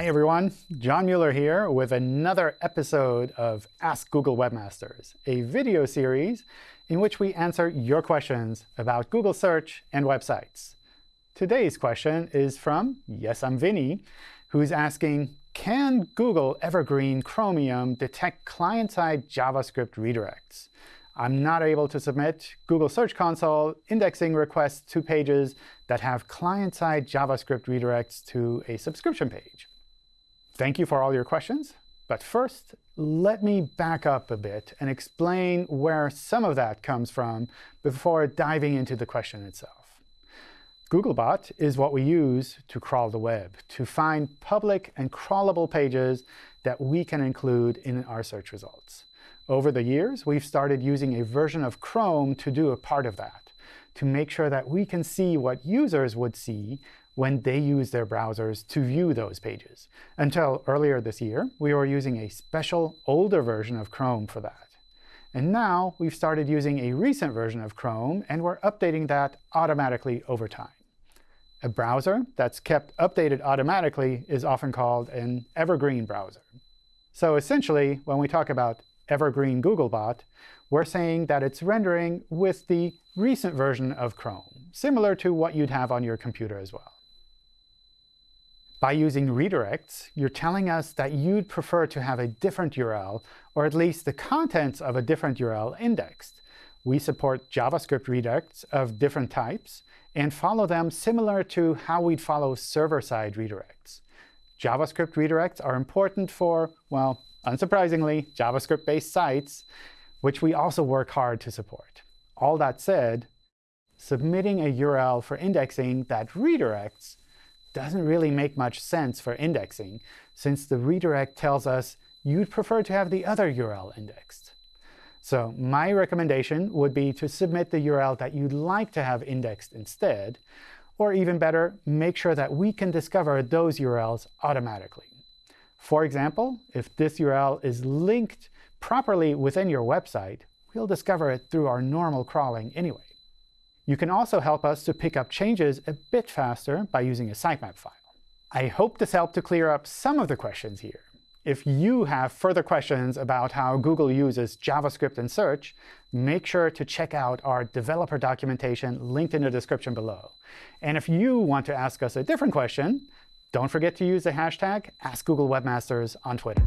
Hi, everyone. John Mueller here with another episode of Ask Google Webmasters, a video series in which we answer your questions about Google search and websites. Today's question is from Yes, I'm Vinny, who's asking, can Google Evergreen Chromium detect client-side JavaScript redirects? I'm not able to submit Google Search Console indexing requests to pages that have client-side JavaScript redirects to a subscription page. Thank you for all your questions. But first, let me back up a bit and explain where some of that comes from before diving into the question itself. Googlebot is what we use to crawl the web, to find public and crawlable pages that we can include in our search results. Over the years, we've started using a version of Chrome to do a part of that, to make sure that we can see what users would see when they use their browsers to view those pages. Until earlier this year, we were using a special older version of Chrome for that. And now we've started using a recent version of Chrome, and we're updating that automatically over time. A browser that's kept updated automatically is often called an evergreen browser. So essentially, when we talk about evergreen Googlebot, we're saying that it's rendering with the recent version of Chrome, similar to what you'd have on your computer as well. By using redirects, you're telling us that you'd prefer to have a different URL, or at least the contents of a different URL indexed. We support JavaScript redirects of different types and follow them similar to how we'd follow server-side redirects. JavaScript redirects are important for, well, unsurprisingly, JavaScript-based sites, which we also work hard to support. All that said, submitting a URL for indexing that redirects doesn't really make much sense for indexing, since the redirect tells us you'd prefer to have the other URL indexed. So my recommendation would be to submit the URL that you'd like to have indexed instead, or even better, make sure that we can discover those URLs automatically. For example, if this URL is linked properly within your website, we'll discover it through our normal crawling anyway. You can also help us to pick up changes a bit faster by using a sitemap file. I hope this helped to clear up some of the questions here. If you have further questions about how Google uses JavaScript in search, make sure to check out our developer documentation linked in the description below. And if you want to ask us a different question, don't forget to use the hashtag AskGoogleWebmasters on Twitter.